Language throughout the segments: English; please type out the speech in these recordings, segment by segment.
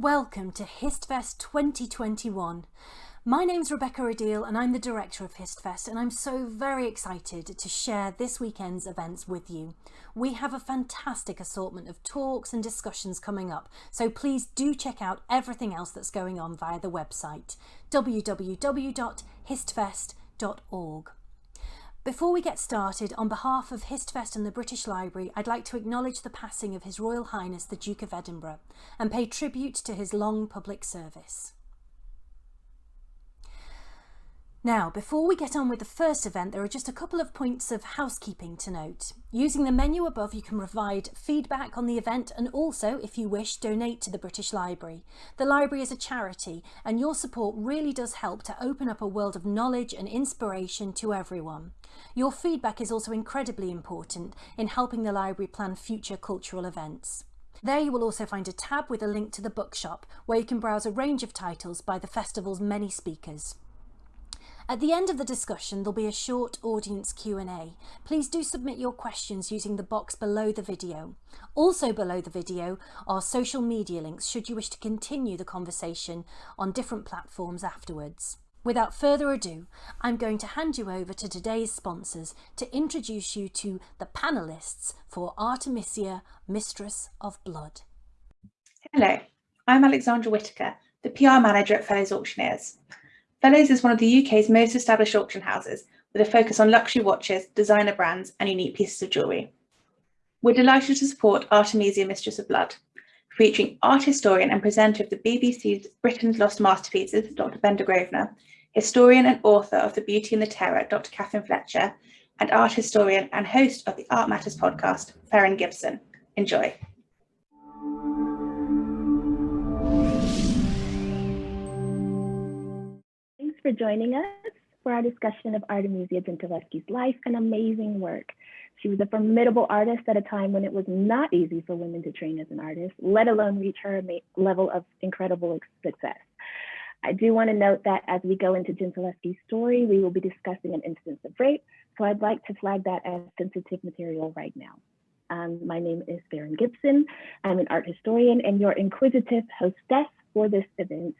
welcome to HistFest 2021. My name's Rebecca Adil and I'm the director of HistFest and I'm so very excited to share this weekend's events with you. We have a fantastic assortment of talks and discussions coming up, so please do check out everything else that's going on via the website www.histfest.org. Before we get started, on behalf of HistFest and the British Library, I'd like to acknowledge the passing of His Royal Highness the Duke of Edinburgh and pay tribute to his long public service. Now, before we get on with the first event, there are just a couple of points of housekeeping to note. Using the menu above, you can provide feedback on the event and also, if you wish, donate to the British Library. The library is a charity and your support really does help to open up a world of knowledge and inspiration to everyone. Your feedback is also incredibly important in helping the library plan future cultural events. There you will also find a tab with a link to the bookshop where you can browse a range of titles by the festival's many speakers. At the end of the discussion, there'll be a short audience Q&A. Please do submit your questions using the box below the video. Also below the video are social media links should you wish to continue the conversation on different platforms afterwards. Without further ado, I'm going to hand you over to today's sponsors to introduce you to the panellists for Artemisia, Mistress of Blood. Hello, I'm Alexandra Whitaker, the PR manager at Fellows Auctioneers. Fellows is one of the UK's most established auction houses with a focus on luxury watches, designer brands and unique pieces of jewellery. We're delighted to support Artemisia Mistress of Blood, featuring art historian and presenter of the BBC's Britain's Lost Masterpieces, Dr Bendor Grosvenor, historian and author of The Beauty and the Terror, Dr Catherine Fletcher, and art historian and host of the Art Matters podcast, Ferren Gibson. Enjoy. For joining us for our discussion of Artemisia Gentileschi's life and amazing work. She was a formidable artist at a time when it was not easy for women to train as an artist, let alone reach her level of incredible success. I do want to note that as we go into Gentileschi's story, we will be discussing an instance of rape, so I'd like to flag that as sensitive material right now. Um, my name is Ferren Gibson. I'm an art historian and your inquisitive hostess for this event.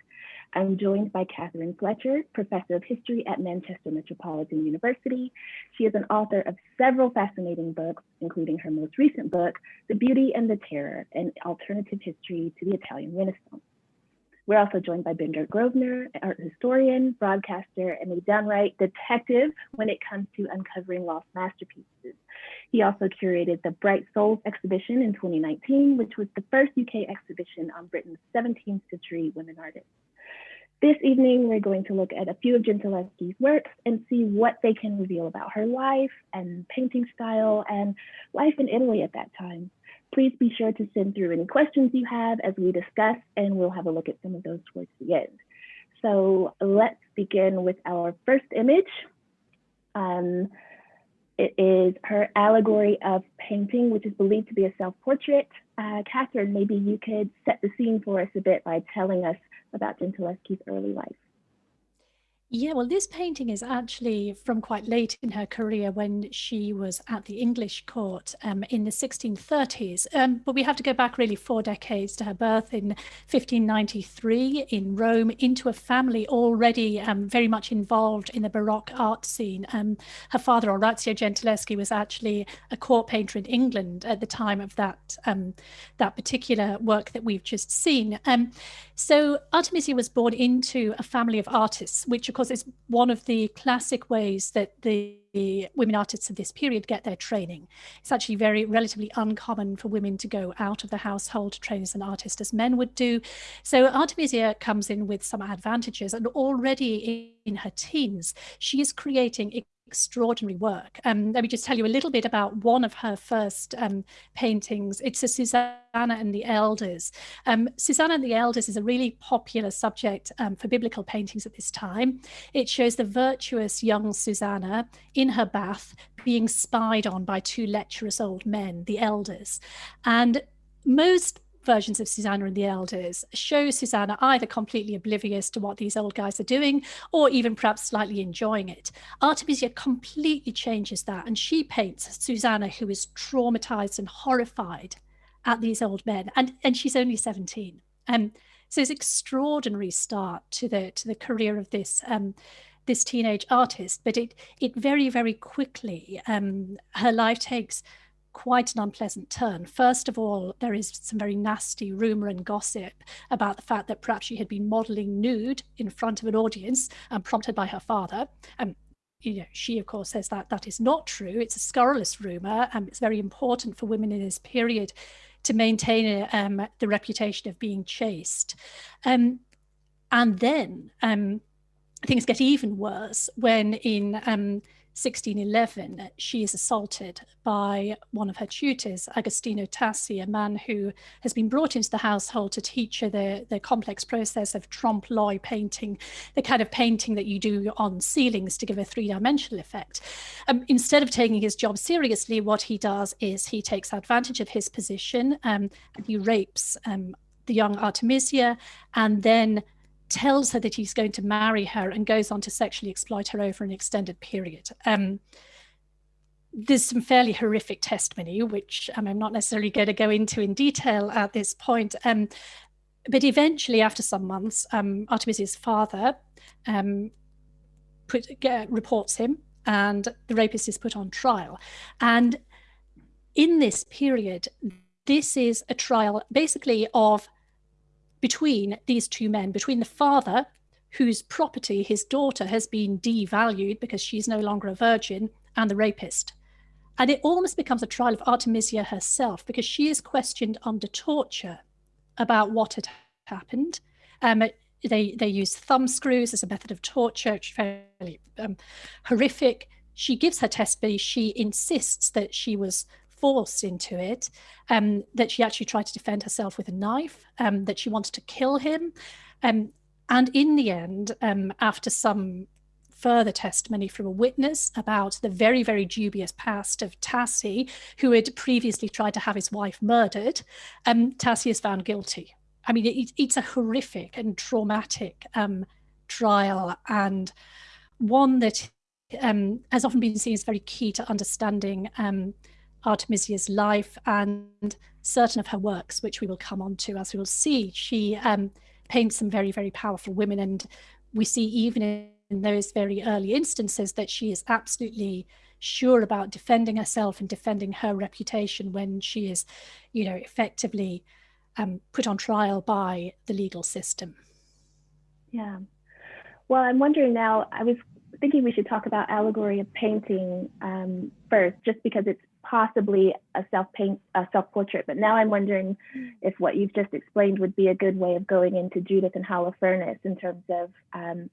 I'm joined by Catherine Fletcher, Professor of History at Manchester Metropolitan University. She is an author of several fascinating books, including her most recent book, The Beauty and the Terror, an alternative history to the Italian Renaissance. We're also joined by Bendor Grosvenor, art historian, broadcaster, and a downright detective when it comes to uncovering lost masterpieces. He also curated the Bright Souls exhibition in 2019, which was the first UK exhibition on Britain's 17th century women artists. This evening, we're going to look at a few of Gentileschi's works and see what they can reveal about her life and painting style and life in Italy at that time. Please be sure to send through any questions you have as we discuss, and we'll have a look at some of those towards the end. So let's begin with our first image. Um, it is her allegory of painting, which is believed to be a self-portrait. Uh, Catherine, maybe you could set the scene for us a bit by telling us about Gentileschi's early life. Yeah, well, this painting is actually from quite late in her career when she was at the English court um, in the 1630s. Um, but we have to go back really four decades to her birth in 1593 in Rome into a family already um, very much involved in the Baroque art scene. Um, her father, Orazio Gentileschi, was actually a court painter in England at the time of that, um, that particular work that we've just seen. Um, so Artemisia was born into a family of artists, which of course, it's one of the classic ways that the women artists of this period get their training. It's actually very relatively uncommon for women to go out of the household to train as an artist as men would do. So Artemisia comes in with some advantages and already in her teens, she is creating extraordinary work. Um, let me just tell you a little bit about one of her first um, paintings. It's a Susanna and the Elders. Um, Susanna and the Elders is a really popular subject um, for biblical paintings at this time. It shows the virtuous young Susanna in her bath being spied on by two lecherous old men, the elders. And most versions of Susanna and the Elders show Susanna either completely oblivious to what these old guys are doing or even perhaps slightly enjoying it. Artemisia completely changes that and she paints Susanna who is traumatized and horrified at these old men and, and she's only 17. Um, so it's extraordinary start to the to the career of this um, this teenage artist, but it it very very quickly um, her life takes quite an unpleasant turn. First of all, there is some very nasty rumor and gossip about the fact that perhaps she had been modeling nude in front of an audience and prompted by her father. Um, you know, she of course says that that is not true. It's a scurrilous rumor, and it's very important for women in this period to maintain um, the reputation of being chaste. Um, and then um, things get even worse when in um, 1611, she is assaulted by one of her tutors, Agostino Tassi, a man who has been brought into the household to teach her the, the complex process of trompe l'oeil painting, the kind of painting that you do on ceilings to give a three-dimensional effect. Um, instead of taking his job seriously, what he does is he takes advantage of his position um, and he rapes um, the young Artemisia and then tells her that he's going to marry her and goes on to sexually exploit her over an extended period. Um, there's some fairly horrific testimony, which um, I'm not necessarily going to go into in detail at this point. Um, but eventually, after some months, um, Artemisia's father um, put, uh, reports him and the rapist is put on trial. And in this period, this is a trial basically of between these two men, between the father, whose property, his daughter, has been devalued because she's no longer a virgin, and the rapist. And it almost becomes a trial of Artemisia herself because she is questioned under torture about what had happened. Um, they, they use thumb screws as a method of torture, which is fairly um, horrific. She gives her testimony. She insists that she was forced into it, um, that she actually tried to defend herself with a knife, um, that she wanted to kill him. Um, and in the end, um, after some further testimony from a witness about the very, very dubious past of Tassi, who had previously tried to have his wife murdered, um, Tassi is found guilty. I mean, it, it's a horrific and traumatic um, trial and one that um, has often been seen as very key to understanding um, Artemisia's life and certain of her works, which we will come on to as we will see. She um, paints some very, very powerful women. And we see even in those very early instances that she is absolutely sure about defending herself and defending her reputation when she is, you know, effectively um, put on trial by the legal system. Yeah. Well, I'm wondering now, I was thinking we should talk about allegory of painting um, first, just because it's possibly a self paint a self portrait but now i'm wondering if what you've just explained would be a good way of going into judith and holofernes in terms of um,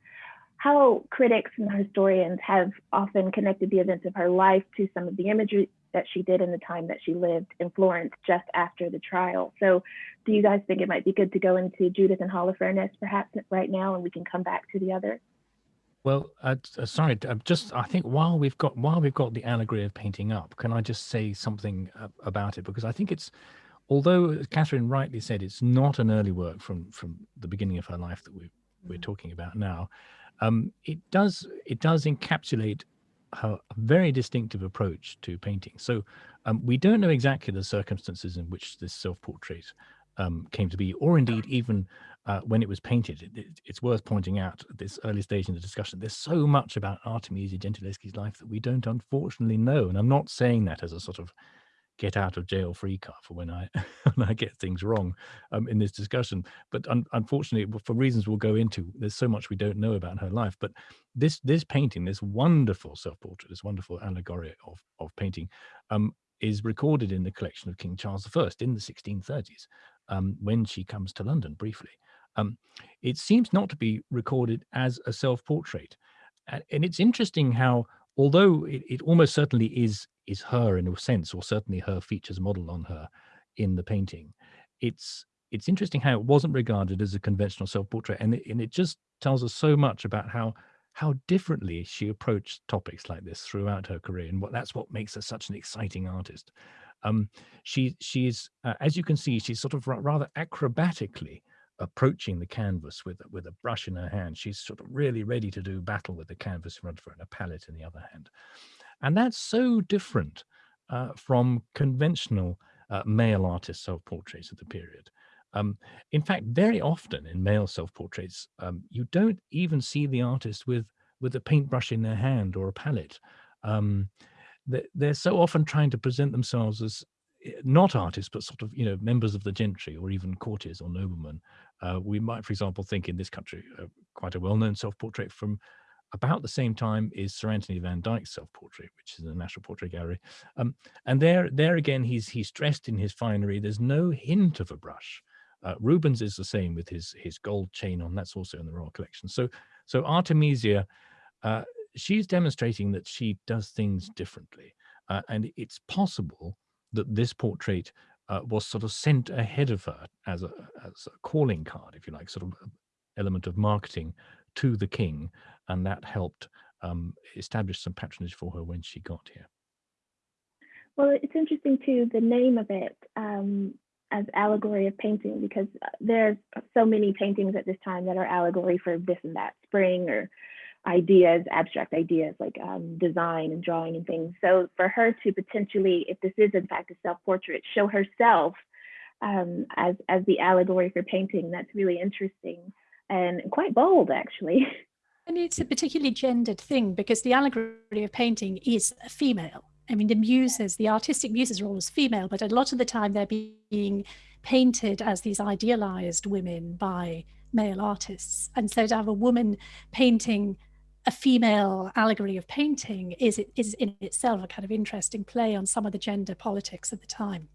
how critics and historians have often connected the events of her life to some of the imagery that she did in the time that she lived in Florence just after the trial. So do you guys think it might be good to go into Judith and Holofernes perhaps right now and we can come back to the others? Well, uh, uh sorry, uh, just I think while we've got while we've got the allegory of painting up, can I just say something about it because I think it's, although Catherine rightly said it's not an early work from from the beginning of her life that we we're mm. talking about now, um, it does it does encapsulate her very distinctive approach to painting. So um, we don't know exactly the circumstances in which this self-portrait um, came to be, or indeed even uh, when it was painted. It, it, it's worth pointing out at this early stage in the discussion, there's so much about Artemisia Gentileschi's life that we don't unfortunately know. And I'm not saying that as a sort of get out of jail free card for when I when I get things wrong um, in this discussion. But un unfortunately, for reasons we'll go into, there's so much we don't know about her life. But this this painting, this wonderful self-portrait, this wonderful allegory of of painting, um, is recorded in the collection of King Charles I in the 1630s um, when she comes to London briefly. Um, it seems not to be recorded as a self-portrait. And it's interesting how, although it, it, almost certainly is is her in a sense, or certainly her features model on her in the painting, it's it's interesting how it wasn't regarded as a conventional self-portrait, and it, and it just tells us so much about how how differently she approached topics like this throughout her career, and what that's what makes her such an exciting artist. Um, she she's uh, as you can see, she's sort of rather acrobatically approaching the canvas with with a brush in her hand. She's sort of really ready to do battle with the canvas in front of her and a palette in the other hand. And that's so different uh, from conventional uh, male artist self-portraits of the period. Um, in fact, very often in male self-portraits, um, you don't even see the artist with with a paintbrush in their hand or a palette. Um, they're, so often trying to present themselves as not artists, but sort of, you know, members of the gentry or even courtiers or noblemen. Uh, we might, for example, think in this country, uh, quite a well-known self-portrait from about the same time is Sir Anthony Van Dyck's self-portrait, which is in the National Portrait Gallery. Um, and there, there again, he's he's dressed in his finery. There's no hint of a brush. Uh, Rubens is the same with his his gold chain on. That's also in the Royal Collection. So, so Artemisia, uh, she's demonstrating that she does things differently, uh, and it's possible that this portrait uh, was sort of sent ahead of her as a as a calling card, if you like, sort of element of marketing to the king, and that helped um, establish some patronage for her when she got here. Well, it's interesting too, the name of it um, as allegory of painting, because uh, there's so many paintings at this time that are allegory for this and that, spring or ideas, abstract ideas like um, design and drawing and things. So for her to potentially, if this is in fact a self-portrait, show herself um, as, as the allegory for painting, that's really interesting and quite bold actually. And it's a particularly gendered thing because the allegory of painting is a female. I mean, the muses, the artistic muses are always female, but a lot of the time they're being painted as these idealized women by male artists. And so to have a woman painting a female allegory of painting is, is in itself a kind of interesting play on some of the gender politics of the time.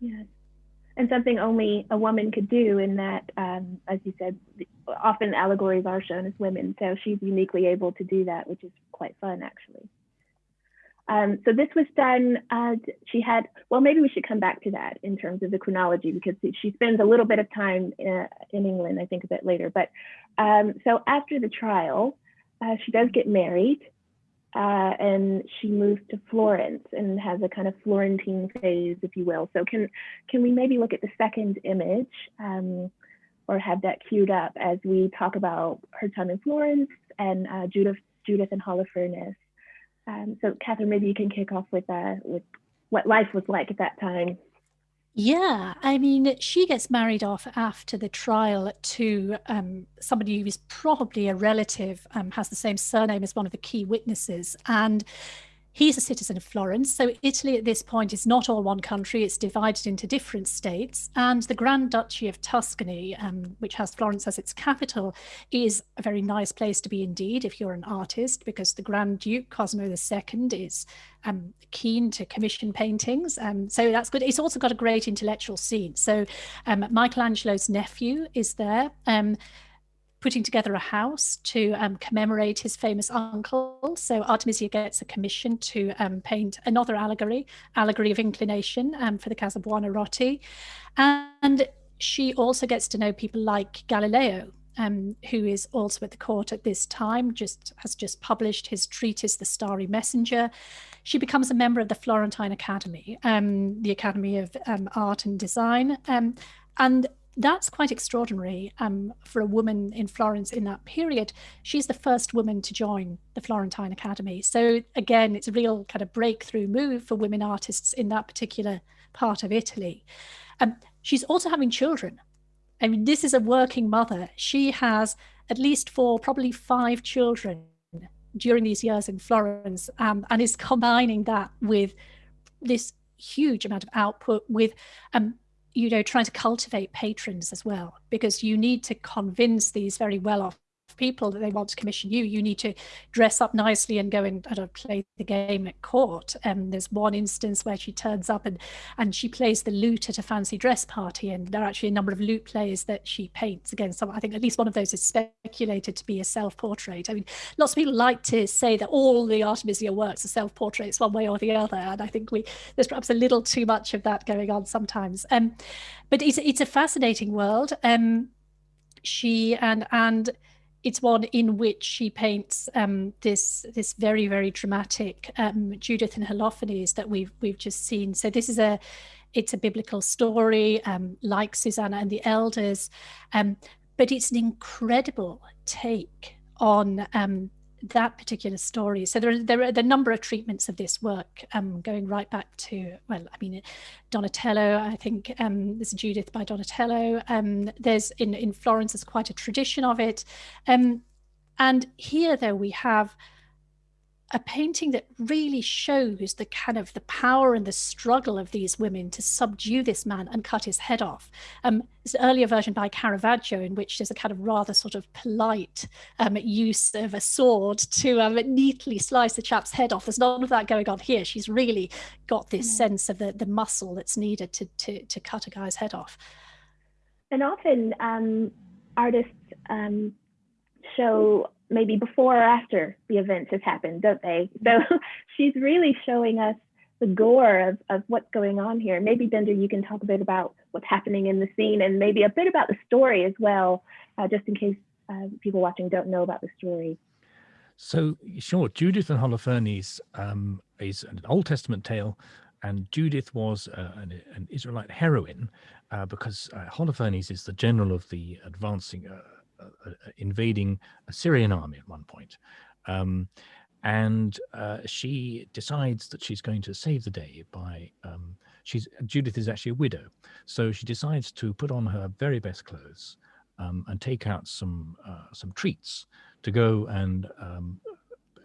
Yes and something only a woman could do in that, um, as you said, often allegories are shown as women. So she's uniquely able to do that, which is quite fun, actually. Um, so this was done, uh, she had, well, maybe we should come back to that in terms of the chronology because she spends a little bit of time in, uh, in England, I think a bit later. But um, so after the trial, uh, she does get married uh, and she moves to Florence and has a kind of Florentine phase, if you will. So can can we maybe look at the second image um, or have that queued up as we talk about her time in Florence and uh, Judith Judith and Holofernes. Um, so Catherine, maybe you can kick off with uh, with what life was like at that time. Yeah, I mean, she gets married off after the trial to um, somebody who is probably a relative, um, has the same surname as one of the key witnesses. And He's a citizen of Florence. So Italy at this point is not all one country. It's divided into different states. And the Grand Duchy of Tuscany, um, which has Florence as its capital, is a very nice place to be indeed if you're an artist, because the Grand Duke Cosimo II is um, keen to commission paintings. Um, so that's good. It's also got a great intellectual scene. So um, Michelangelo's nephew is there. Um, putting together a house to um, commemorate his famous uncle. So Artemisia gets a commission to um, paint another allegory, Allegory of Inclination um, for the Casa Buonarroti. And she also gets to know people like Galileo, um, who is also at the court at this time, just has just published his treatise, The Starry Messenger. She becomes a member of the Florentine Academy, um, the Academy of um, Art and Design. Um, and that's quite extraordinary um, for a woman in Florence in that period. She's the first woman to join the Florentine Academy. So again, it's a real kind of breakthrough move for women artists in that particular part of Italy. Um, she's also having children. I mean, this is a working mother. She has at least four, probably five children during these years in Florence um, and is combining that with this huge amount of output with um, you know, trying to cultivate patrons as well, because you need to convince these very well-off people that they want to commission you, you need to dress up nicely and go and I don't play the game at court. And um, there's one instance where she turns up and and she plays the lute at a fancy dress party, and there are actually a number of lute players that she paints. Again, so I think at least one of those is speculated to be a self-portrait. I mean, lots of people like to say that all the Artemisia works are self-portraits one way or the other, and I think we there's perhaps a little too much of that going on sometimes. Um, but it's it's a fascinating world. Um, she and and it's one in which she paints um, this this very very dramatic um, Judith and Holofernes that we've we've just seen. So this is a it's a biblical story um, like Susanna and the Elders, um, but it's an incredible take on um, that particular story. So there are, there are, the number of treatments of this work um, going right back to, well, I mean, Donatello, I think um, there's Judith by Donatello. Um, there's in, in Florence, there's quite a tradition of it. Um, and here, though, we have a painting that really shows the kind of the power and the struggle of these women to subdue this man and cut his head off. Um, there's an earlier version by Caravaggio in which there's a kind of rather sort of polite um, use of a sword to um, neatly slice the chap's head off. There's none of that going on here. She's really got this mm. sense of the, the muscle that's needed to, to, to cut a guy's head off. And often um, artists um, show maybe before or after the event has happened, don't they? So she's really showing us the gore of, of what's going on here. Maybe Bendor, you can talk a bit about what's happening in the scene and maybe a bit about the story as well, uh, just in case uh, people watching don't know about the story. So sure, Judith and Holofernes um, is an Old Testament tale, and Judith was uh, an, an, Israelite heroine uh, because uh, Holofernes is the general of the advancing uh, invading Assyrian army at one point. Um, and uh, she decides that she's going to save the day by um, she's Judith is actually a widow, so she decides to put on her very best clothes um, and take out some uh, some treats to go and um,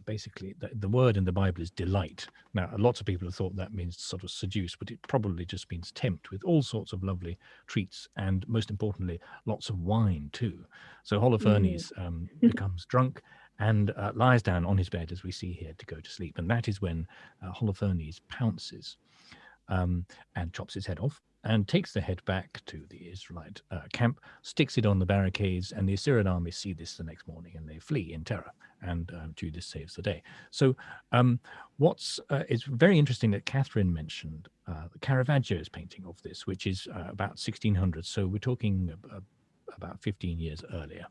basically the, the, word in the Bible is delight. Now, lots of people have thought that means sort of seduce, but it probably just means tempt with all sorts of lovely treats and most importantly, lots of wine too. So Holofernes mm. um, becomes drunk and uh, lies down on his bed, as we see here, to go to sleep. And that is when uh, Holofernes pounces um, and chops his head off and takes the head back to the Israelite uh, camp, sticks it on the barricades, and the Assyrian army see this the next morning and they flee in terror, and uh, Judith saves the day. So um, what's uh, it's very interesting that Catherine mentioned uh, Caravaggio's painting of this, which is uh, about 1600. So we're talking about 15 years earlier.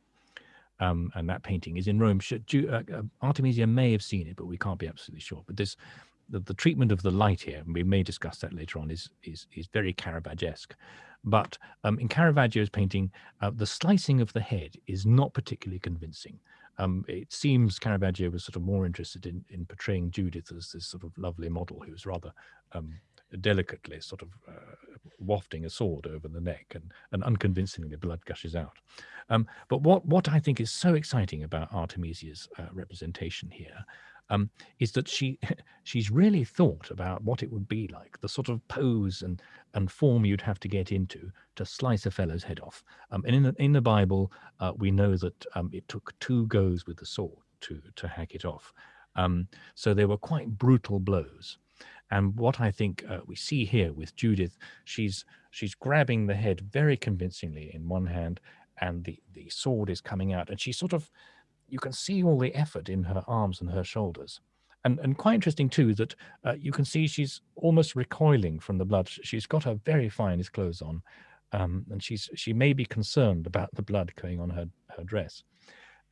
Um, and that painting is in Rome. Uh, Artemisia may have seen it, but we can't be absolutely sure. But this the, the treatment of the light here, and we may discuss that later on, is is is very Caravaggesque. But um, in Caravaggio's painting, uh, the slicing of the head is not particularly convincing. Um, it seems Caravaggio was sort of more interested in, in portraying Judith as this sort of lovely model who was rather um, delicately sort of uh, wafting a sword over the neck and, and unconvincingly blood gushes out. Um, but what, what I think is so exciting about Artemisia's uh, representation here um, is that she she's really thought about what it would be like, the sort of pose and and form you'd have to get into to slice a fellow's head off. Um, and in the, in the Bible, uh, we know that um, it took two goes with the sword to to hack it off. Um, so they were quite brutal blows. And what I think uh, we see here with Judith, she's she's grabbing the head very convincingly in one hand, and the the sword is coming out, and she's sort of you can see all the effort in her arms and her shoulders. And, and quite interesting too that uh, you can see she's almost recoiling from the blood. She's got her very finest clothes on, um, and she's she may be concerned about the blood going on her her dress.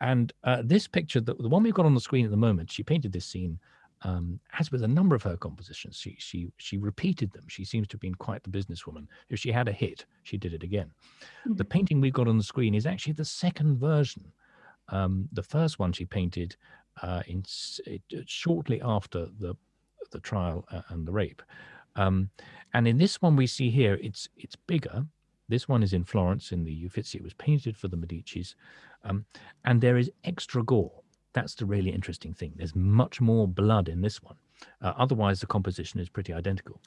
And uh, this picture, the, the one we've got on the screen at the moment, she painted this scene um, as with a number of her compositions. She she she repeated them. She seems to have been quite the businesswoman. If she had a hit, she did it again. Mm -hmm. The painting we've got on the screen is actually the second version um, the first one she painted uh, in it, uh, shortly after the the trial uh, and the rape. Um, and in this one we see here, it's it's bigger. This one is in Florence in the Uffizi. It was painted for the Medicis. Um, and there is extra gore. That's the really interesting thing. There's much more blood in this one. Uh, otherwise, the composition is pretty identical.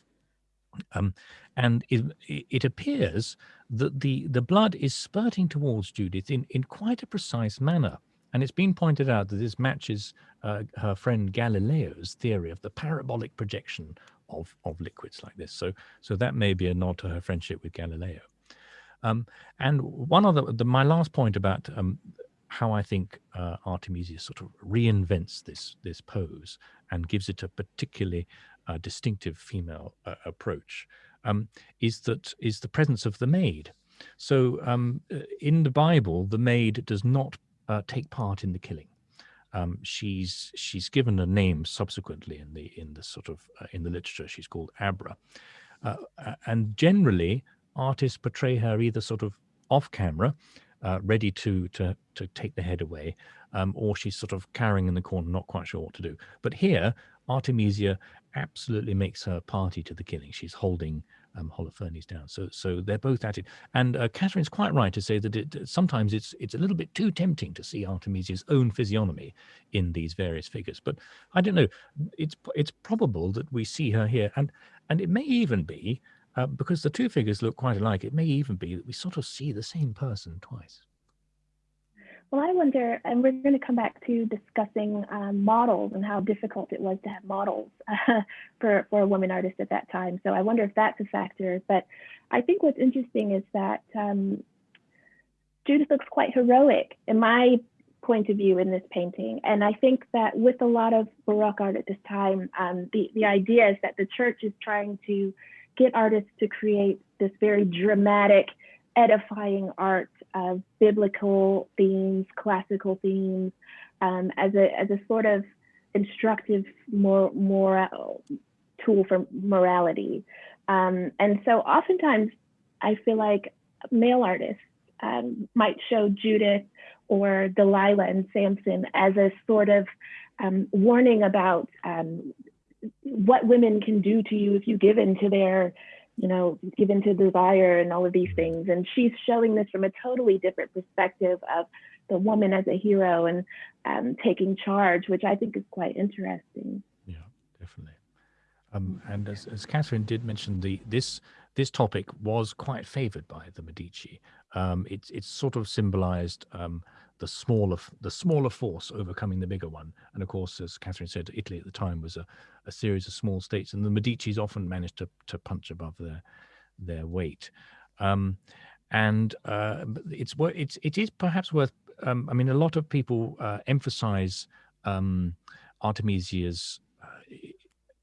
Um, and it, it, appears that the, the blood is spurting towards Judith in, in quite a precise manner. And it's been pointed out that this matches uh, her friend Galileo's theory of the parabolic projection of, of liquids like this. So, so that may be a nod to her friendship with Galileo. Um, and one other, the, my last point about um, how I think uh, Artemisia sort of reinvents this this pose and gives it a particularly uh, distinctive female uh, approach um, is that is the presence of the maid. So um, uh, in the Bible, the maid does not uh, take part in the killing. Um, she's she's given a name subsequently in the in the sort of uh, in the literature. She's called Abra, uh, and generally artists portray her either sort of off camera ready to to to take the head away, um, or she's sort of cowering in the corner, not quite sure what to do. But here, Artemisia absolutely makes her party to the killing. She's holding um, Holofernes down. So so they're both at it. And uh, Catherine's quite right to say that it, sometimes it's it's a little bit too tempting to see Artemisia's own physiognomy in these various figures. But I don't know. It's it's probable that we see her here, and and it may even be uh, because the two figures look quite alike. It may even be that we sort of see the same person twice. Well, I wonder, and we're going to come back to discussing um, models and how difficult it was to have models uh, for, for a woman artist at that time. So I wonder if that's a factor. But I think what's interesting is that um, Judith looks quite heroic in my point of view in this painting. And I think that with a lot of Baroque art at this time, um, the, the idea is that the church is trying to get artists to create this very dramatic, edifying art of biblical themes, classical themes, um, as a as a sort of instructive more moral tool for morality. Um, and so oftentimes I feel like male artists um, might show Judith or Delilah and Samson as a sort of um, warning about um, what women can do to you if you give in to their you know, given to desire and all of these things. And she's showing this from a totally different perspective of the woman as a hero and um, taking charge, which I think is quite interesting. Yeah, definitely. Um, and as, as Catherine did mention, the this this topic was quite favoured by the Medici. Um, it's it's sort of symbolised um, the smaller the smaller force overcoming the bigger one. And of course, as Catherine said, Italy at the time was a, a series of small states, and the Medici's often managed to to punch above their their weight. Um, and uh, it's it's it is perhaps worth. Um, I mean, a lot of people uh, emphasize um, Artemisia's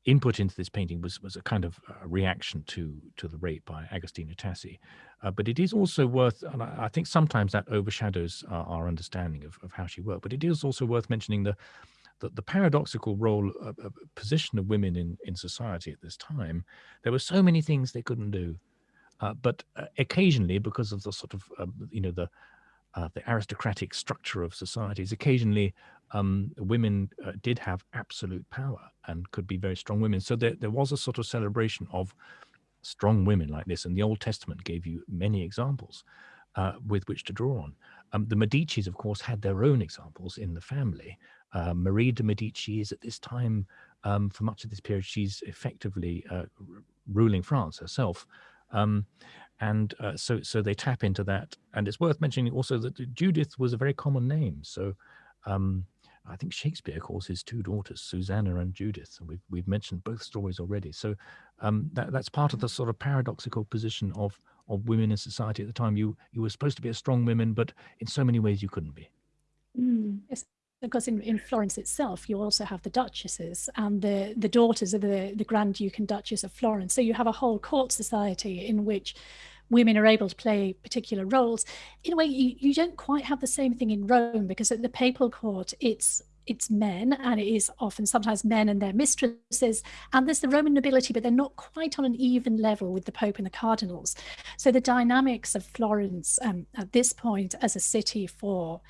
input into this painting was was a kind of a reaction to to the rape by Agostino Tassi. Uh, but it is also worth, and I, I think sometimes that overshadows our, understanding of, of how she worked. But it is also worth mentioning the the, the paradoxical role, uh, uh, position of women in in society at this time. There were so many things they couldn't do, uh, but uh, occasionally, because of the sort of um, you know the uh, the aristocratic structure of societies, occasionally um, women uh, did have absolute power and could be very strong women. So there, there was a sort of celebration of strong women like this. And the Old Testament gave you many examples uh, with which to draw on. Um, the Medicis, of course, had their own examples in the family. Uh, Marie de Medici is at this time, um, for much of this period, she's effectively uh, ruling France herself. Um, and uh, so, so they tap into that. And it's worth mentioning also that Judith was a very common name. So um, I think Shakespeare calls his two daughters Susanna and Judith, and we've we've mentioned both stories already. So um, that that's part of the sort of paradoxical position of of women in society at the time. You you were supposed to be a strong woman, but in so many ways you couldn't be. Mm. Yes, because in, in Florence itself, you also have the duchesses and the the daughters of the the Grand Duke and Duchess of Florence. So you have a whole court society in which women are able to play particular roles. In a way, you, you don't quite have the same thing in Rome because at the papal court, it's it's men and it is often sometimes men and their mistresses and there's the roman nobility but they're not quite on an even level with the pope and the cardinals so the dynamics of florence um, at this point as a city for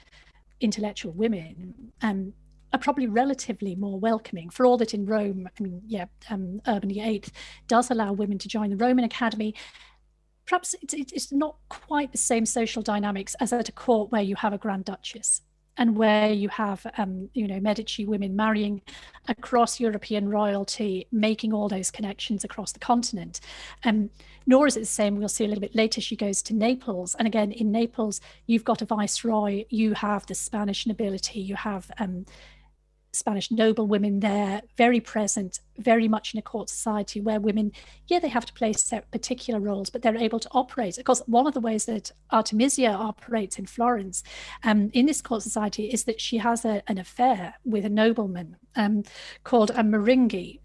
intellectual women um, are probably relatively more welcoming. For all that in rome i mean yeah um, urban VIII does allow women to join the roman academy. Perhaps it's, it's not quite the same social dynamics as at a court where you have a Grand Duchess and where you have, um, you know, Medici women marrying across European royalty, making all those connections across the continent. Um, nor is it the same, we'll see a little bit later, she goes to Naples. And again, in Naples, you've got a viceroy, you have the Spanish nobility, you have um, Spanish noble women there, very present, very much in a court society where women, yeah, they have to play particular roles, but they're able to operate. Of course, one of the ways that Artemisia operates in Florence um, in this court society is that she has a, an affair with a nobleman um, called a Maringhi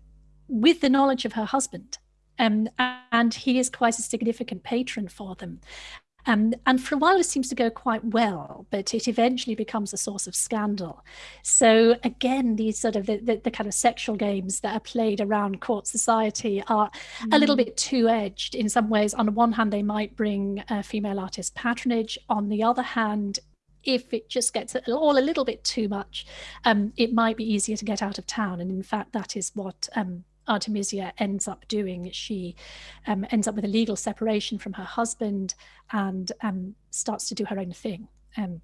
with the knowledge of her husband. Um, and he is quite a significant patron for them. Um, and for a while, it seems to go quite well, but it eventually becomes a source of scandal. So again, these sort of the, the, the kind of sexual games that are played around court society are mm. a little mm. bit too edged. In some ways, on the one hand, they might bring uh, female artist patronage. On the other hand, if it just gets all a little bit too much, um, it might be easier to get out of town. And in fact, that is what um, Artemisia ends up doing. She um, ends up with a legal separation from her husband and um, starts to do her own thing. Um,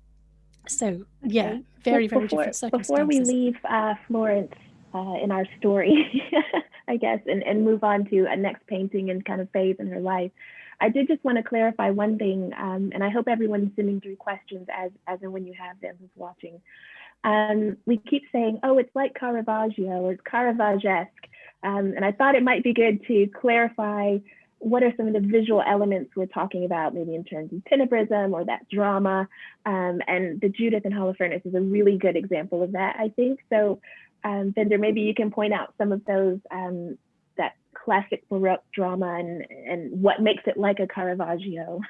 so yeah, very, very before, different circumstances. Before we leave uh, Florence uh, in our story, I guess, and, and move on to a next painting and kind of phase in her life, I did just want to clarify one thing, um, and I hope everyone's sending through questions as, as and when you have them who's watching. Um, we keep saying, oh, it's like Caravaggio or it's Caravaggesque. Um, and I thought it might be good to clarify what are some of the visual elements we're talking about, maybe in terms of tenebrism or that drama. Um, and the Judith and Holofernes is a really good example of that, I think. So, um, Bendor, maybe you can point out some of those, um, that classic Baroque drama and, and what makes it like a Caravaggio.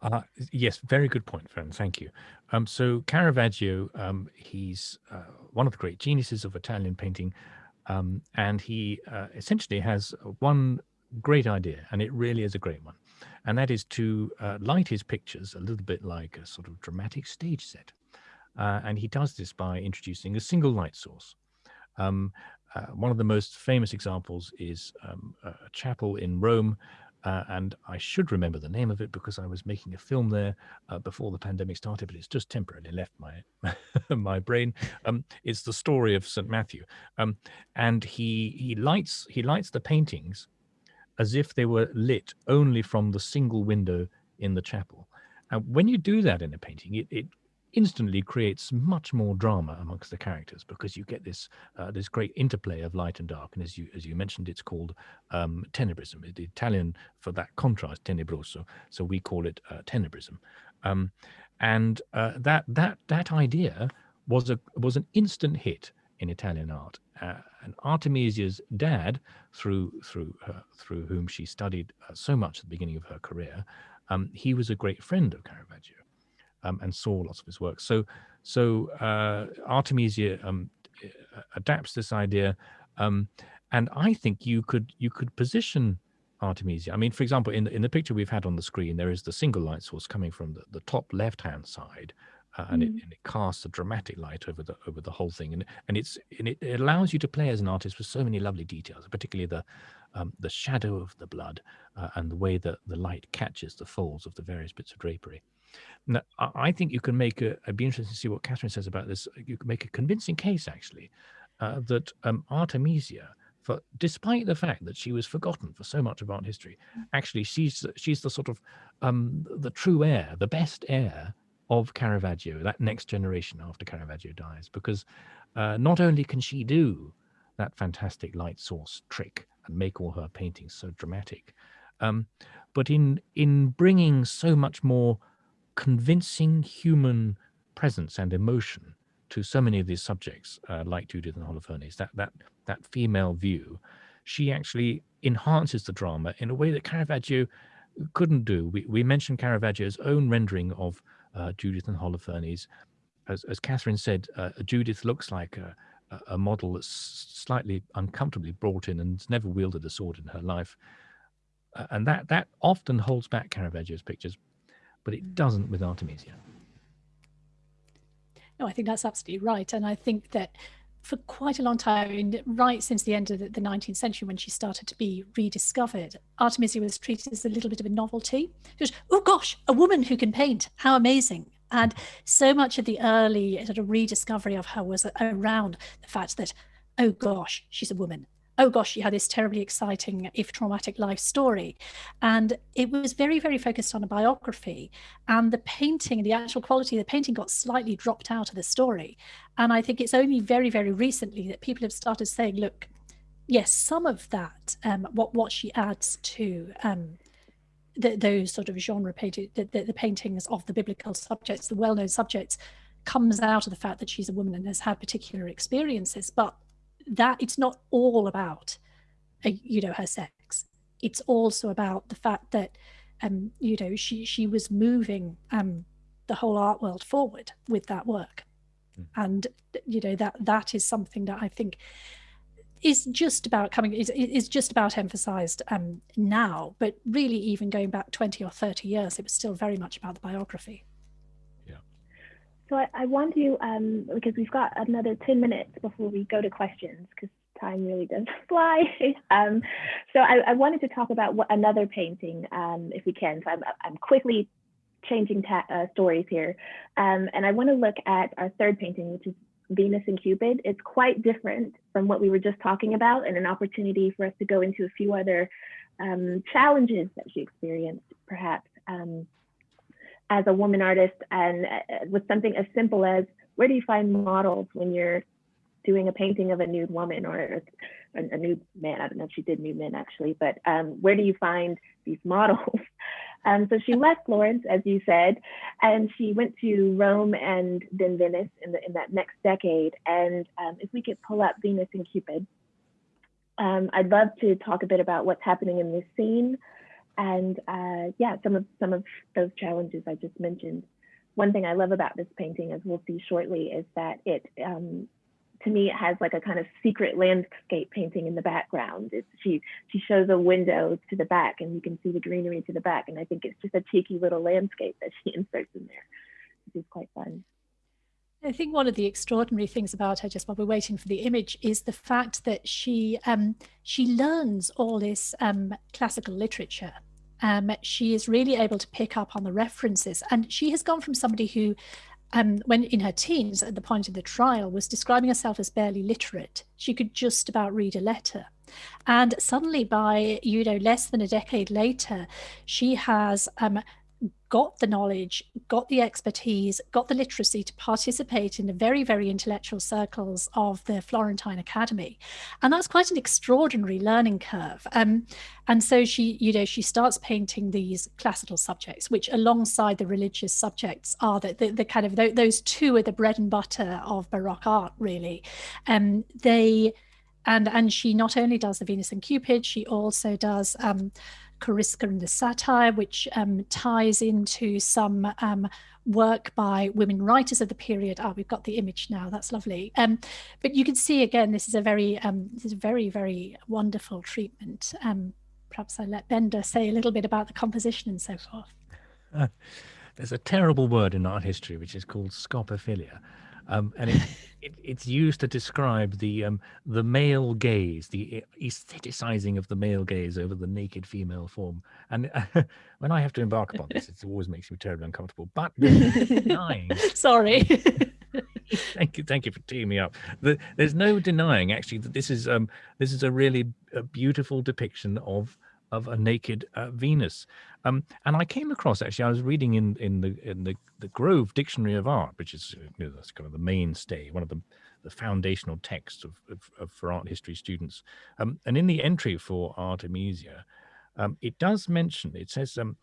Uh, yes, very good point, Fern. Thank you. Um, so Caravaggio, um, he's uh, one of the great geniuses of Italian painting, um, and he uh, essentially has one great idea, and it really is a great one. And that is to uh, light his pictures a little bit like a sort of dramatic stage set. Uh, and he does this by introducing a single light source. Um, uh, one of the most famous examples is um, a chapel in Rome uh, and I should remember the name of it because I was making a film there uh, before the pandemic started, but it's just temporarily left my my brain. Um, it's the story of St. Matthew, um, and he he lights he lights the paintings as if they were lit only from the single window in the chapel. And when you do that in a painting, it, it instantly creates much more drama amongst the characters because you get this uh, this great interplay of light and dark. And as you as you mentioned it's called um, tenebrism. The Italian for that contrast tenebroso so we call it uh, tenebrism. Um, and uh, that that that idea was a was an instant hit in Italian art. Uh, and Artemisia's dad through through through whom she studied uh, so much at the beginning of her career um, he was a great friend of Caravaggio um, and saw lots of his work. So, so uh, Artemisia um, adapts this idea, um, and I think you could you could position Artemisia. I mean, for example, in the, in the picture we've had on the screen, there is the single light source coming from the, the top left hand side, uh, and, mm. it, and, it, casts a dramatic light over the over the whole thing, and and it's and it, it allows you to play as an artist with so many lovely details, particularly the um, the shadow of the blood uh, and the way that the light catches the folds of the various bits of drapery. Now, I think you can make a, it'd be interesting to see what Catherine says about this. You can make a convincing case, actually, uh, that um, Artemisia, for despite the fact that she was forgotten for so much of art history, actually she's she's the sort of um, the true heir, the best heir of Caravaggio, that next generation after Caravaggio dies, because uh, not only can she do that fantastic light source trick and make all her paintings so dramatic, um, but in in bringing so much more convincing human presence and emotion to so many of these subjects, uh, like Judith and Holofernes, that, that, that female view, she actually enhances the drama in a way that Caravaggio couldn't do. We, we mentioned Caravaggio's own rendering of uh, Judith and Holofernes. As, as Catherine said, uh, Judith looks like a, a model that's slightly uncomfortably brought in and never wielded a sword in her life. Uh, and that, that often holds back Caravaggio's pictures but it doesn't with Artemisia. No, I think that's absolutely right. And I think that for quite a long time, right since the end of the 19th century, when she started to be rediscovered, Artemisia was treated as a little bit of a novelty. Oh gosh, a woman who can paint, how amazing. And so much of the early sort of rediscovery of her was around the fact that, oh gosh, she's a woman oh gosh, she had this terribly exciting, if traumatic life story. And it was very, very focused on a biography. And the painting, the actual quality of the painting got slightly dropped out of the story. And I think it's only very, very recently that people have started saying, look, yes, some of that, um, what, what she adds to um, the, those sort of genre painting, the, the, the paintings of the biblical subjects, the well-known subjects, comes out of the fact that she's a woman and has had particular experiences. But that it's not all about uh, you know her sex. It's also about the fact that um, you know, she she was moving um, the whole art world forward with that work, mm. and you know that that is something that I think is just about coming is, is just about emphasized um, now. But really even going back 20 or 30 years it was still very much about the biography so i, I want to um, because we've got another 10 minutes before we go to questions because time really does fly. Um, so I, I, wanted to talk about what, another painting um, if we can. So i'm, I'm quickly changing uh, stories here. Um, and i want to look at our third painting which is Venus and Cupid, it's quite different from what we were just talking about and an opportunity for us to go into a few other um, challenges that she experienced, as a woman artist and uh, with something as simple as where do you find models when you're doing a painting of a nude woman or a, a nude man? I don't know if she did nude men actually, but um, where do you find these models? Um, so she left Florence, as you said, and she went to Rome and then Venice in, the, in that next decade. And um, if we could pull up Venus and Cupid, um, I'd love to talk a bit about what's happening in this scene and uh, yeah, some of some of those challenges I just mentioned. One thing I love about this painting, as we'll see shortly, is that it um, to me it has like a kind of secret landscape painting in the background it's, she she shows a window to the back and you can see the greenery to the back and i think it's just a cheeky little landscape that she inserts in there which is quite fun I think one of the extraordinary things about her, just while we're waiting for the image, is the fact that she um, she learns all this um, classical literature. Um, she is really able to pick up on the references, and she has gone from somebody who um, when in her teens at the point of the trial was describing herself as barely literate. She could just about read a letter. And suddenly by, you know, less than a decade later, she has um, got the knowledge, got the expertise, got the literacy to participate in the very, very intellectual circles of the Florentine Academy. And that's quite an extraordinary learning curve. Um, and so she, you know, she starts painting these classical subjects, which alongside the religious subjects are the, the, the kind of, those two are the bread and butter of Baroque art, really. Um, they, and, and she not only does the Venus and Cupid, she also does um, Corisca and the Satyr, which um, ties into some um, work by women writers of the period. Ah, oh, we've got the image now. That's lovely. Um, but you can see again, this is a very, um, this is a very, very wonderful treatment. Um, perhaps I let Bendor say a little bit about the composition and so forth. Uh, there's a terrible word in art history which is called scopophilia. Um, and it, it, it's used to describe the um, the male gaze, the aestheticizing of the male gaze over the naked female form. And uh, when I have to embark upon this, it always makes me terribly uncomfortable. But denying. Sorry. thank you, thank you for teeing me up. The, there's no denying actually that this is um this is a really a beautiful depiction of of a naked uh, Venus. Um, and I came across actually, I was reading in in the in the, the Grove Dictionary of Art, which is you know, that's kind of the mainstay, one of the the foundational texts of, of, of for art history students. Um, and in the entry for Artemisia, um, it does mention it says um,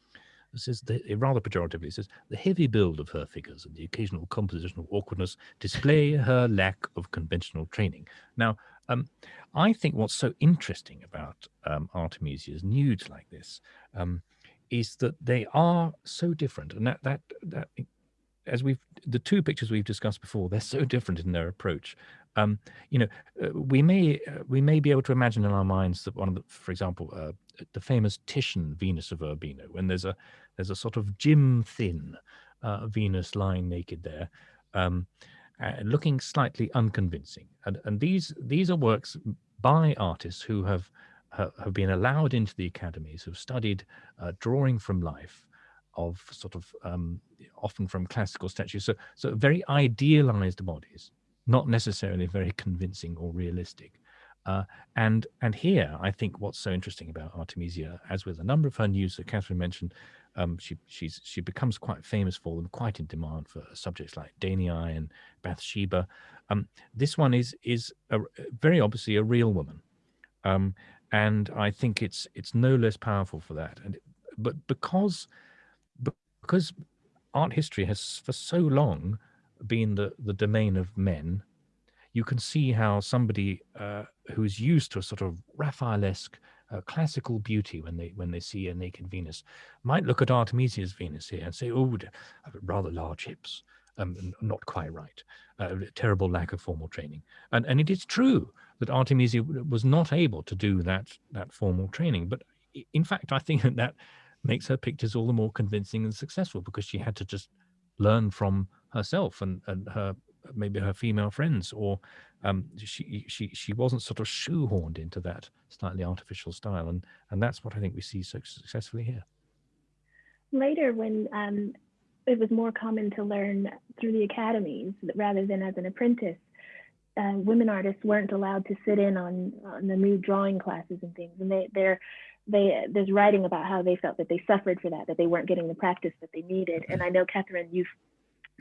it says the, rather pejoratively, it says the heavy build of her figures and the occasional compositional awkwardness display her lack of conventional training. Now, um, I think what's so interesting about um, Artemisia's nudes like this um, is that they are so different, and that that that as we've the two pictures we've discussed before, they're so different in their approach. Um, you know, uh, we may uh, we may be able to imagine in our minds that one of the, for example, uh, the famous Titian Venus of Urbino, when there's a there's a sort of gym Thin uh, Venus lying naked there. Um, uh, looking slightly unconvincing. And, and these these are works by artists who have have been allowed into the academies, who've studied uh, drawing from life, of sort of um, often from classical statues. So so very idealized bodies, not necessarily very convincing or realistic. Uh, and and here, I think what's so interesting about Artemisia, as with a number of her news that Catherine mentioned, um, she she's she becomes quite famous for them, quite in demand for subjects like Danae and Bathsheba. Um, this one is is a, very obviously a real woman, um, and I think it's it's no less powerful for that. And but because because art history has for so long been the the domain of men, you can see how somebody uh, who's used to a sort of Raphaelesque uh, classical beauty when they when they see a naked Venus might look at Artemisia's Venus here and say, oh, rather large hips, um, not quite right, uh, terrible lack of formal training. And, and it is true that Artemisia was not able to do that, that formal training. But in fact, I think that, that makes her pictures all the more convincing and successful because she had to just learn from herself and, and her maybe her female friends or um, she she she wasn't sort of shoehorned into that slightly artificial style and and that's what I think we see so successfully here. Later, when um, it was more common to learn through the academies rather than as an apprentice. Uh, women artists weren't allowed to sit in on, on the new drawing classes and things, and they they're they there's writing about how they felt that they suffered for that, that they weren't getting the practice that they needed. And I know Catherine, you've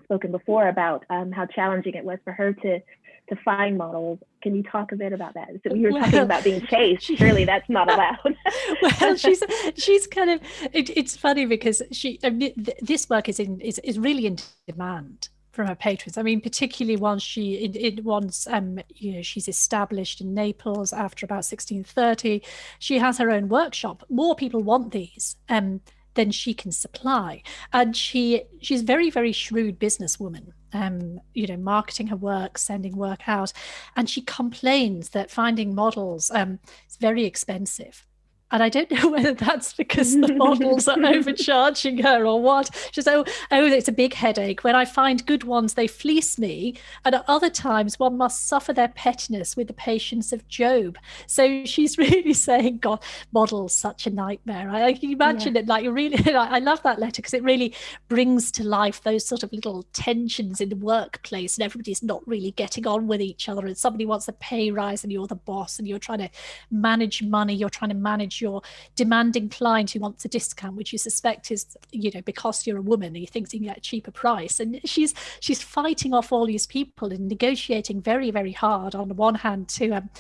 spoken before about um, how challenging it was for her to to find models. Can you talk a bit about that? So you were well, talking about being chased. Surely that's not allowed. well, she's she's kind of. It, it's funny because she I mean, this work is in is is really in demand from her patrons. I mean, particularly once she it, it once um you know she's established in Naples after about 1630. She has her own workshop. More people want these. Um, than she can supply. And she she's very, very shrewd businesswoman, um, you know, marketing her work, sending work out. And she complains that finding models um, is very expensive. And I don't know whether that's because the models are overcharging her or what. She's oh, oh, it's a big headache. When I find good ones, they fleece me. And at other times, one must suffer their pettiness with the patience of Job. So she's really saying, God, models such a nightmare. I, I can imagine yeah. it like you really. I love that letter because it really brings to life those sort of little tensions in the workplace, and everybody's not really getting on with each other. And somebody wants a pay rise, and you're the boss, and you're trying to manage money. You're trying to manage your demanding client who wants a discount, which you suspect is, you know, because you're a woman and you think you can get a cheaper price. And she's she's fighting off all these people and negotiating very, very hard on the one hand to um,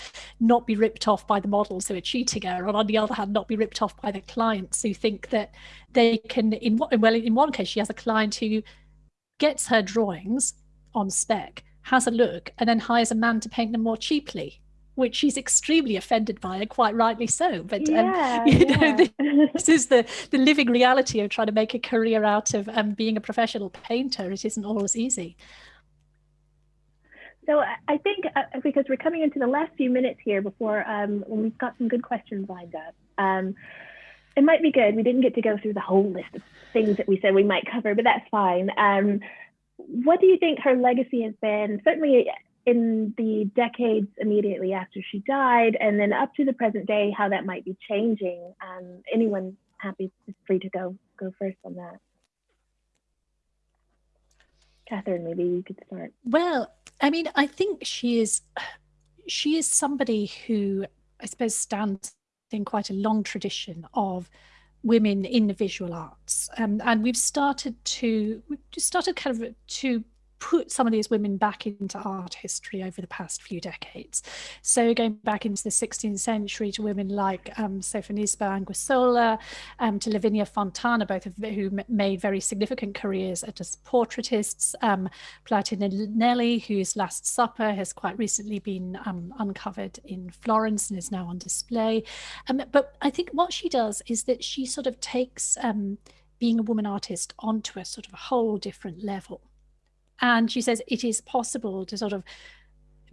not be ripped off by the models who are cheating her, and on the other hand, not be ripped off by the clients who think that they can in well in one case she has a client who gets her drawings on spec has a look and then hires a man to paint them more cheaply which she's extremely offended by and quite rightly so but um, yeah, um, you know yeah. this is the the living reality of trying to make a career out of um, being a professional painter it isn't always easy so I think uh, because we're coming into the last few minutes here before um, we've got some good questions lined up. Um, it might be good. We didn't get to go through the whole list of things that we said we might cover, but that's fine. Um, what do you think her legacy has been? Certainly in the decades immediately after she died, and then up to the present day, how that might be changing. Um, anyone happy, free to go go first on that. Catherine, maybe you could start. Well, I mean, I think she is she is somebody who I suppose stands in quite a long tradition of women in the visual arts, um, and we've started to we've started kind of to put some of these women back into art history over the past few decades. So going back into the 16th century to women like um, Sofonisba Anguissola, um, to Lavinia Fontana, both of who made very significant careers as portraitists, um, Plautilla Nelli, whose Last Supper has quite recently been um, uncovered in Florence and is now on display. Um, but I think what she does is that she sort of takes um, being a woman artist onto a sort of a whole different level. And she says it is possible to sort of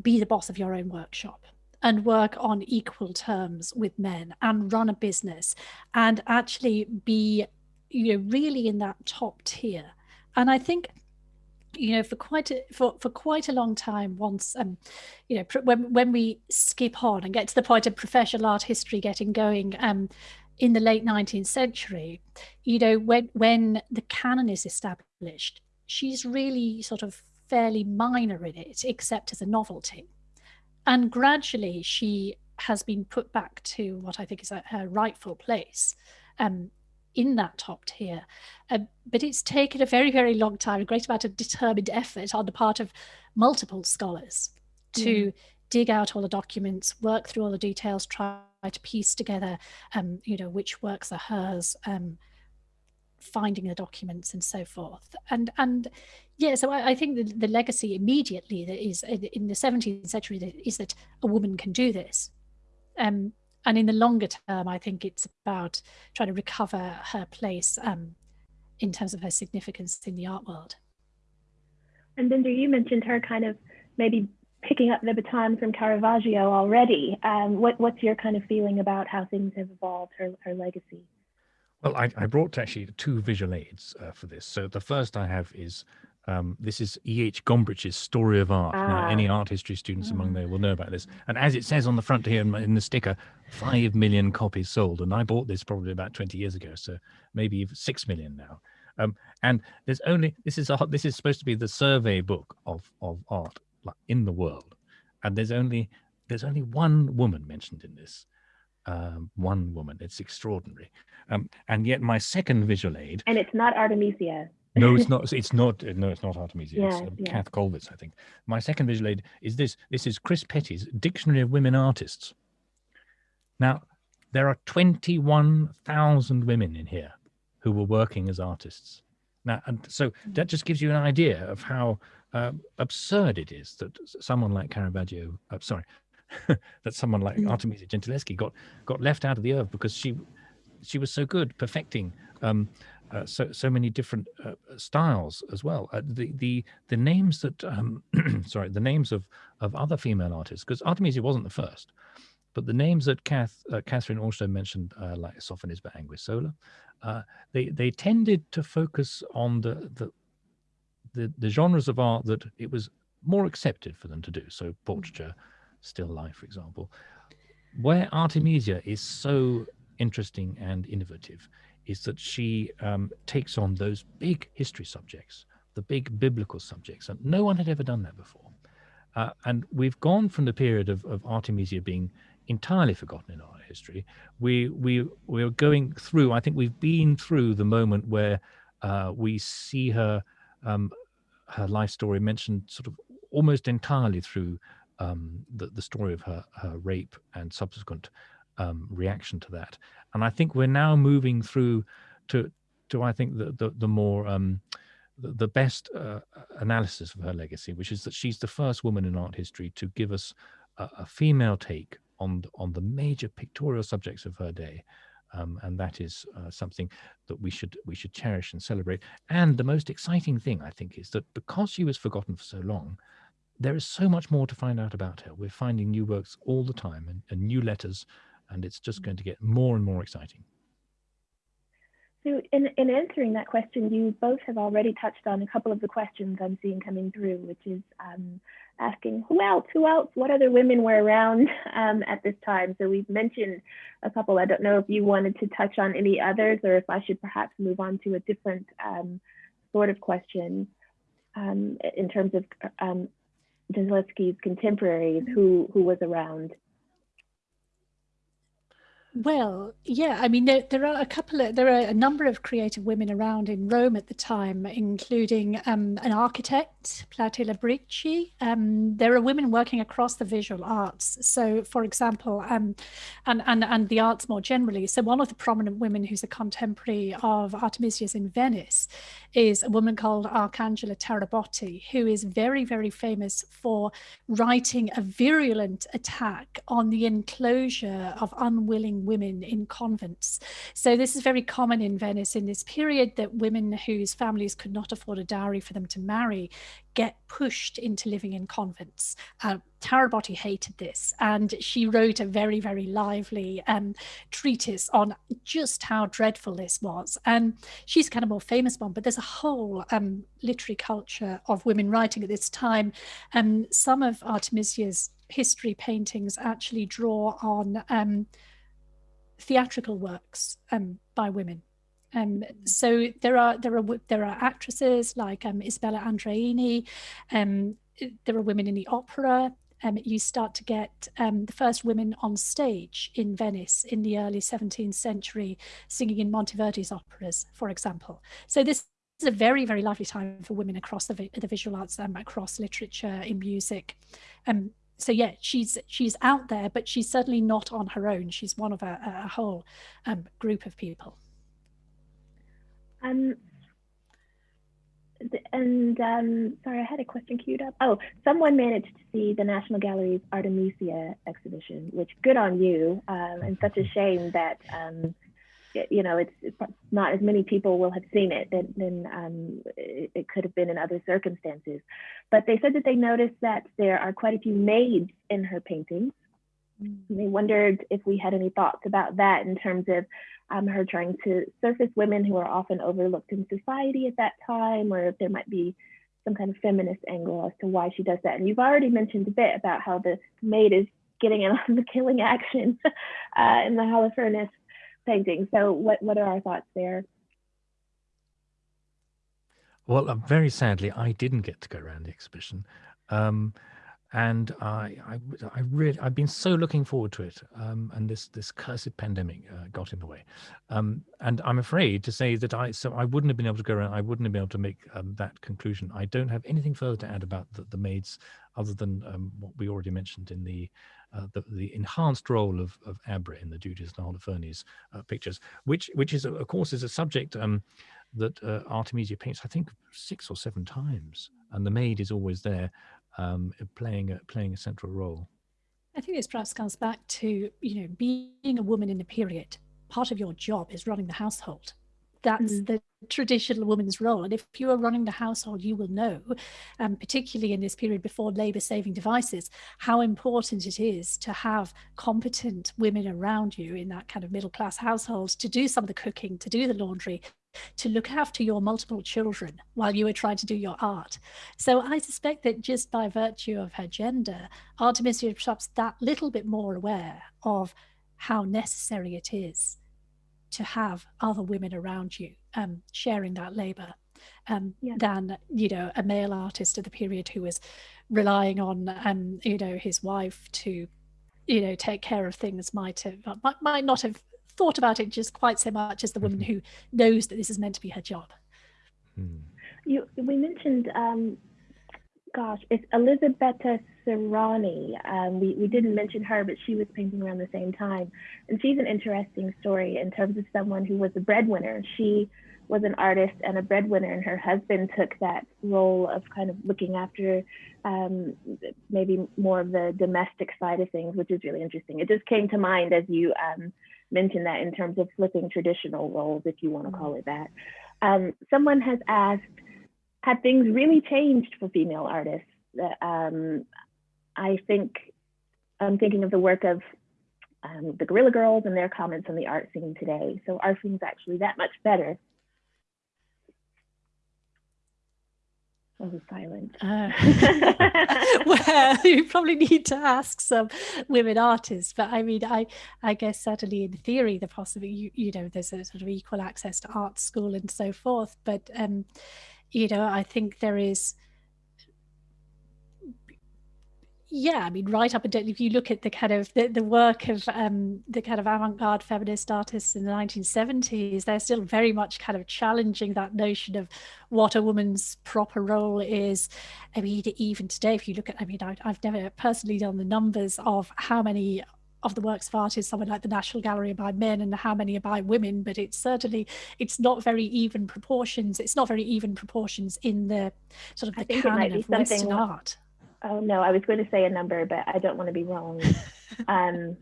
be the boss of your own workshop and work on equal terms with men and run a business and actually be you know really in that top tier. And i think you know for quite a for, for quite a long time once um you know when when we skip on and get to the point of professional art history getting going um in the late 19th century you know when when the canon is established she's really sort of fairly minor in it, except as a novelty. And gradually she has been put back to what I think is her rightful place um, in that top tier. Uh, but it's taken a very, very long time, a great amount of determined effort on the part of multiple scholars to mm. dig out all the documents, work through all the details, try to piece together, um, you know, which works are hers, um, finding the documents and so forth. And and yeah, so I, I think the, the legacy immediately that is in the 17th century is that a woman can do this. Um, and in the longer term, I think it's about trying to recover her place um, in terms of her significance in the art world. And Bendor, you mentioned her kind of maybe picking up the baton from Caravaggio already. Um, what, what's your kind of feeling about how things have evolved, her, her legacy? Well, I, I brought actually two visual aids uh, for this. So the first I have is um, this is E.H. Gombrich's Story of Art. Ah. Now, any art history students among mm. there will know about this. And as it says on the front here in the sticker, five million copies sold. And I bought this probably about 20 years ago, so maybe six million now. Um, and there's only this is a, this is supposed to be the survey book of of art in the world, and there's only there's only one woman mentioned in this, um, one woman. It's extraordinary, um, and yet my second visual aid, and it's not Artemisia. no, it's not. It's not. No, it's not Artemisia. Yeah, it's um, yeah. Käthe Kollwitz, I think. My second visual aid is this. This is Chris Petteys' Dictionary of Women Artists. Now, there are 21,000 women in here who were working as artists. Now, and so that just gives you an idea of how uh, absurd it is that someone like Caravaggio, uh, sorry, that someone like mm. Artemisia Gentileschi got got left out of the earth because she she was so good perfecting um, uh, so so many different uh, styles as well. Uh, the the the names that um, sorry the names of of other female artists because Artemisia wasn't the first, but the names that Kath, uh, Catherine also mentioned, uh, like Sophonisba Anguissola, uh, they they tended to focus on the, the the the genres of art that it was more accepted for them to do. So portraiture, still life, for example. Where Artemisia is so interesting and innovative is that she um, takes on those big history subjects, the big biblical subjects, and no one had ever done that before. Uh, and we've gone from the period of, of Artemisia being entirely forgotten in art history. We we we're going through. I think we've been through the moment where uh, we see her um, her life story mentioned sort of almost entirely through um, the the story of her her rape and subsequent um, reaction to that. And I think we're now moving through to to I think the the, the more um, the, the best uh, analysis of her legacy, which is that she's the first woman in art history to give us a, a female take on on the major pictorial subjects of her day. Um, and that is uh, something that we should we should cherish and celebrate. And the most exciting thing, I think, is that because she was forgotten for so long, there is so much more to find out about her. We're finding new works all the time and, and new letters, and it's just going to get more and more exciting. So in, in answering that question, you both have already touched on a couple of the questions I'm seeing coming through, which is um, asking who else, who else, what other women were around um, at this time. So we've mentioned a couple. I don't know if you wanted to touch on any others or if I should perhaps move on to a different um, sort of question um, in terms of um, contemporaries, who, who was around. Well, yeah, I mean, there, there are a couple of, there are a number of creative women around in Rome at the time, including um, an architect, Plautilla Bricci. Um, there are women working across the visual arts. So, for example, um, and, and, and the arts more generally. So, one of the prominent women who's a contemporary of Artemisia's in Venice is a woman called Arcangela Tarabotti, who is very, very famous for writing a virulent attack on the enclosure of unwilling women in convents. So this is very common in Venice in this period that women whose families could not afford a dowry for them to marry get pushed into living in convents. Uh, Tarabotti hated this, and she wrote a very, very lively um, treatise on just how dreadful this was. And she's kind of more famous one, but there's a whole um, literary culture of women writing at this time. Um, some of Artemisia's history paintings actually draw on um, theatrical works um, by women. Um, so there are there are there are actresses like um, Isabella Andreini. Um, there are women in the opera. Um, you start to get um, the first women on stage in Venice in the early 17th century, singing in Monteverdi's operas, for example. So this is a very very lively time for women across the, the visual arts, um, across literature, in music. Um, so yeah, she's she's out there, but she's certainly not on her own. She's one of a, a whole um, group of people. Um, and um, sorry, I had a question queued up. Oh, someone managed to see the National Gallery's Artemisia exhibition, which good on you. Um, and such a shame that um, you know it's, it's, not as many people will have seen it than, than um, it, it, could have been in other circumstances. But they said that they noticed that there are quite a few maids in her paintings. Mm. they wondered if we had any thoughts about that in terms of um, her trying to surface women who are often overlooked in society at that time, or if there might be some kind of feminist angle as to why she does that. And you've already mentioned a bit about how the maid is getting in on the killing action uh, in the Holofernes painting. So what, what are our thoughts there? Well, uh, very sadly, I didn't get to go around the exhibition. Um, and I, I, I really, I've been so looking forward to it. Um, and this, this cursed pandemic uh, got in the way. Um, and I'm afraid to say that I, so I wouldn't have been able to go around. I wouldn't have been able to make um, that conclusion. I don't have anything further to add about the, the maids, other than um, what we already mentioned in the, uh, the, the enhanced role of, of Abra in the Judith and Holofernes uh, pictures, which, which is, of course, is a subject um, that uh, Artemisia paints, I think, six or seven times, and the maid is always there um, playing a, playing a central role. I think this perhaps comes back to you know being a woman in the period. Part of your job is running the household. That's mm. the traditional woman's role. And if you are running the household, you will know, um, particularly in this period before labour saving devices, how important it is to have competent women around you in that kind of middle class household to do some of the cooking, to do the laundry, to look after your multiple children while you were trying to do your art. So I suspect that just by virtue of her gender, Artemisia is perhaps that little bit more aware of how necessary it is to have other women around you um, sharing that labor um, yeah. than, you know, a male artist of the period who was relying on, um, you know, his wife to, you know, take care of things might have, might, might not have thought about it just quite so much as the woman mm-hmm. who knows that this is meant to be her job. Hmm. You, we mentioned, um, gosh, it's Elisabetta Sirani. Um, we, we didn't mention her, but she was painting around the same time. And she's an interesting story in terms of someone who was a breadwinner. She was an artist and a breadwinner, and her husband took that role of kind of looking after um, maybe more of the domestic side of things, which is really interesting. It just came to mind as you um, mention that in terms of flipping traditional roles, if you want to call it that. Um, someone has asked, have things really changed for female artists? Um, I think I'm thinking of the work of um, the Guerrilla Girls and their comments on the art scene today. So are things actually that much better Oh, silent. Uh, well, you probably need to ask some women artists, but I mean, I, I guess certainly in theory, the possibility, you, you know, there's a sort of equal access to art school and so forth. But, um, you know, I think there is, yeah, I mean, right up until if you look at the kind of the, the work of um, the kind of avant-garde feminist artists in the 1970s, they're still very much kind of challenging that notion of what a woman's proper role is. I mean, even today, if you look at, I mean, I, I've never personally done the numbers of how many of the works of art is somewhere like the National Gallery are by men and how many are by women, but it's certainly, it's not very even proportions. It's not very even proportions in the sort of the canon of Western art Oh no, I was going to say a number, but I don't want to be wrong. Um,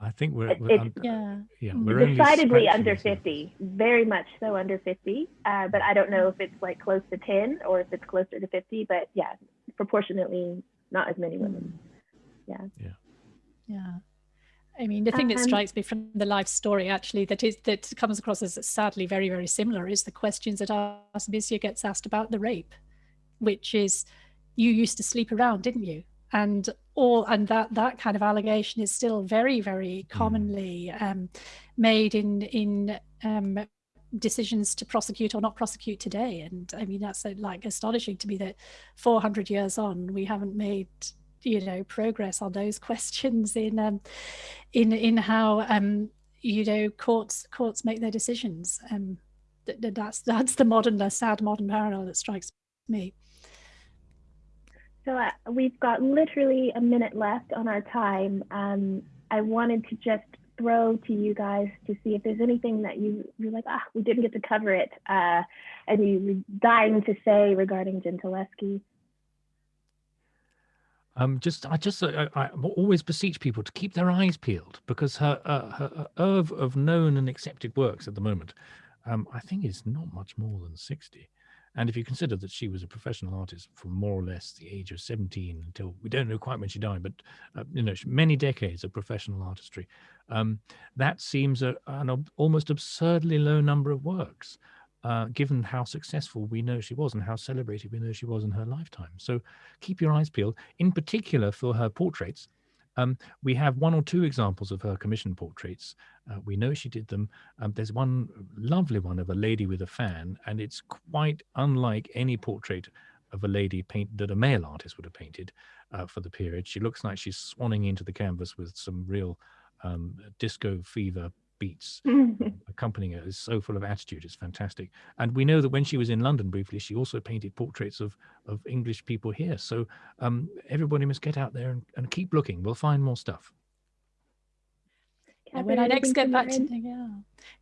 I think we're, we're under, yeah, yeah, mm. we're decidedly under 50, very much so under 50. Uh, but I don't know if it's like close to 10 or if it's closer to 50. But yeah, proportionately, not as many women. Yeah. Yeah. Yeah. I mean, the thing that um, strikes me from the life story actually that is that comes across as sadly very, very similar is the questions that Artemisia gets asked about the rape, which is you used to sleep around, didn't you? And all and that that kind of allegation is still very, very hmm. commonly um, made in in um, decisions to prosecute or not prosecute today. And I mean, that's like astonishing to me that 400 years on, we haven't made you know progress on those questions in um, in in how um, you know courts courts make their decisions. Um, that's that's the modern, the sad modern parallel that strikes me. So uh, we've got literally a minute left on our time. Um, I wanted to just throw to you guys to see if there's anything that you you're like, ah, we didn't get to cover it, uh, and you were dying to say regarding Gentileschi. Um, just I just I, always beseech people to keep their eyes peeled because her uh, her oeuvre of known and accepted works at the moment, um, I think is not much more than sixty. And if you consider that she was a professional artist from more or less the age of 17 until we don't know quite when she died, but uh, you know, many decades of professional artistry, um, that seems a, an almost absurdly low number of works, uh, given how successful we know she was and how celebrated we know she was in her lifetime. So keep your eyes peeled, in particular for her portraits, um, we have one or two examples of her commission portraits. Uh, we know she did them. Um, there's one lovely one of a lady with a fan, and it's quite unlike any portrait of a lady paint that a male artist would have painted uh, for the period. She looks like she's swanning into the canvas with some real um, disco fever beats accompanying it is so full of attitude it's fantastic. And we know that when she was in london briefly she also painted portraits of of english people here. So um, everybody must get out there and, and keep looking. We'll find more stuff. Yeah, when I next get back to yeah.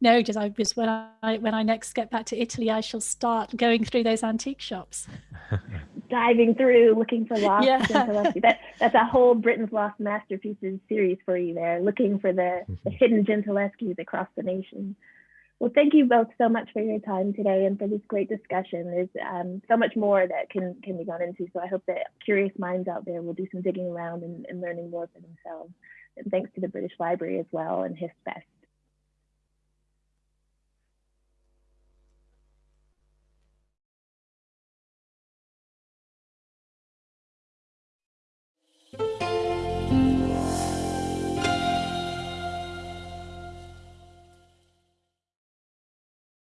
no, just I was when I when I next get back to Italy, I shall start going through those antique shops, diving through, looking for lost. Yeah. that that's a whole Britain's lost masterpieces series for you there, looking for the, the hidden Gentileschi's across the nation. Well, thank you both so much for your time today and for this great discussion. There's um, so much more that can can be gone into. So I hope that curious minds out there will do some digging around and, and learning more for themselves. And thanks to the British Library as well and HistFest